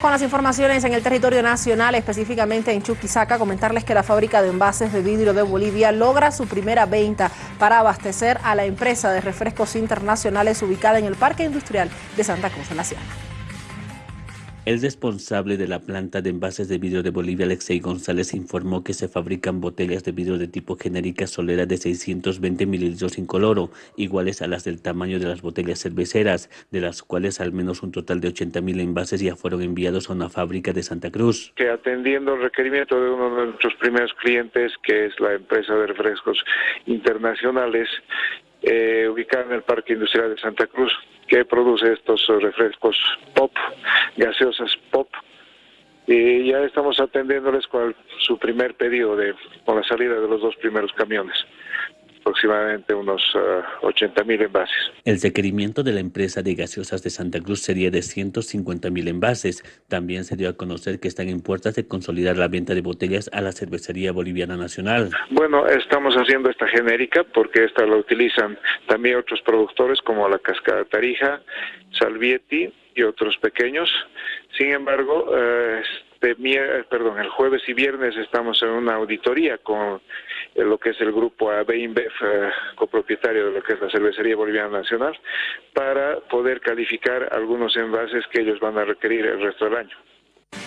Con las informaciones en el territorio nacional, específicamente en Chuquisaca, comentarles que la fábrica de envases de vidrio de Bolivia logra su primera venta para abastecer a la empresa de refrescos internacionales ubicada en el Parque Industrial de Santa Cruz de la Sierra. El responsable de la planta de envases de vidrio de Bolivia, Alexei González, informó que se fabrican botellas de vidrio de tipo genérica solera de 620 mililitros incoloro, iguales a las del tamaño de las botellas cerveceras, de las cuales al menos un total de 80 mil envases ya fueron enviados a una fábrica de Santa Cruz. Que atendiendo el requerimiento de uno de nuestros primeros clientes, que es la empresa de refrescos internacionales, eh, ubicada en el Parque Industrial de Santa Cruz, que produce estos refrescos pop, gaseosas pop. Y ya estamos atendiéndoles con su primer pedido de, con la salida de los dos primeros camiones aproximadamente unos 80 eh, mil envases. El requerimiento de la empresa de gaseosas de Santa Cruz sería de 150 mil envases. También se dio a conocer que están en puertas de consolidar la venta de botellas a la cervecería boliviana nacional. Bueno, estamos haciendo esta genérica porque esta la utilizan también otros productores como la Cascada Tarija, Salvietti y otros pequeños. Sin embargo, eh, este, perdón, el jueves y viernes estamos en una auditoría con lo que es el grupo AB InBev, eh, copropietario de lo que es la Cervecería Boliviana Nacional, para poder calificar algunos envases que ellos van a requerir el resto del año.